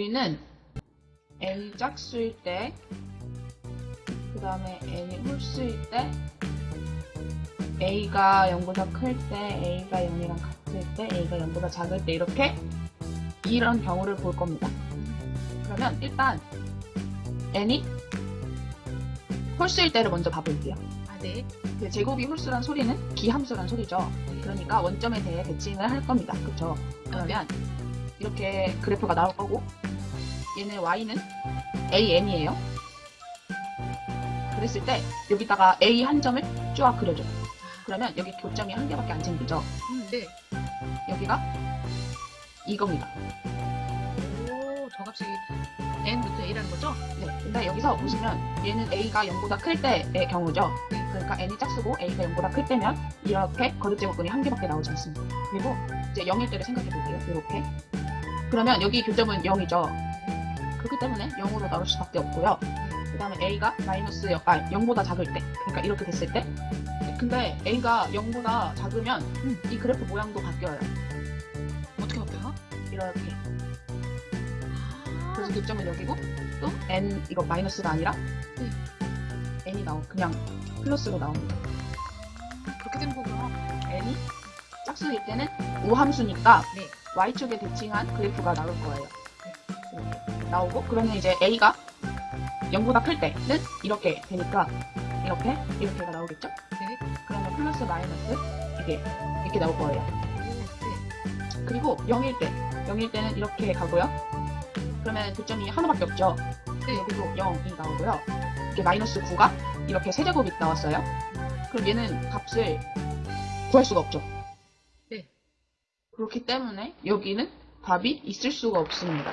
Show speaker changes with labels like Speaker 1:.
Speaker 1: 얘는 a 짝수일 때, 그 다음에 n이 홀수일 때, a가 0보다 클 때, a가 0이랑 같을 때, a가 0보다 작을 때 이렇게 이런 경우를 볼 겁니다. 그러면 일단 n이 홀수일 때를 먼저 봐볼게요.
Speaker 2: 아, 네.
Speaker 1: 그 제곱이 홀수란 소리는 기함수란 소리죠. 그러니까 원점에 대해 대칭을 할 겁니다. 그쵸? 그러면 이렇게 그래프가 나올 거고 얘는 y는 am이에요. 그랬을 때 여기다가 a 한 점을 쫙 그려줘요. 그러면 여기 교점이 한 개밖에 안 생기죠.
Speaker 2: 음, 네.
Speaker 1: 여기가 이겁니다.
Speaker 2: 오, 저 값이 n부터 a라는 거죠?
Speaker 1: 네. 근데 여기서 보시면 얘는 a가 0보다 클 때의 경우죠.
Speaker 2: 네.
Speaker 1: 그러니까 n이 짝수고 a가 0보다 클 때면 이렇게 거듭제곱근이 한 개밖에 나오지 않습니다. 그리고 이제 0일 때를 생각해 볼게요. 이렇게. 그러면 여기 교점은 0이죠. 그렇기 때문에 0으로 나올 수밖에 없고요. 그 다음에 a가 마이너스 0, 아, 0보다 작을 때. 그러니까 이렇게 됐을 때. 근데 a가 0보다 작으면
Speaker 2: 음.
Speaker 1: 이 그래프 모양도 바뀌어요.
Speaker 2: 어떻게 바뀌어요?
Speaker 1: 이렇게.
Speaker 2: 아,
Speaker 1: 그래서 교점은 여기고 또 n 이거 마이너스가 아니라
Speaker 2: 네.
Speaker 1: n이 나오 그냥 플러스로 나옵니다.
Speaker 2: 그렇게 되는 거구나.
Speaker 1: n이 짝수일 때는 우함수니까
Speaker 2: 네.
Speaker 1: y축에 대칭한 그래프가 나올 거예요. 이렇게 나오고 그러면 이제 a가 0보다 클 때는 이렇게 되니까 이렇게 이렇게가 나오겠죠?
Speaker 2: 네.
Speaker 1: 그러면 플러스 마이너스 이게 이렇게 나올 거예요.
Speaker 2: 오, 네.
Speaker 1: 그리고 0일 때 0일 때는 이렇게 가고요. 그러면 교점이 하나밖에 없죠.
Speaker 2: 네.
Speaker 1: 여기도 0이 나오고요. 이게 마이너스 9가 이렇게 세제곱이 나왔어요. 그럼 얘는 값을 구할 수가 없죠.
Speaker 2: 네.
Speaker 1: 그렇기 때문에 여기는 답이 있을 수가 없습니다.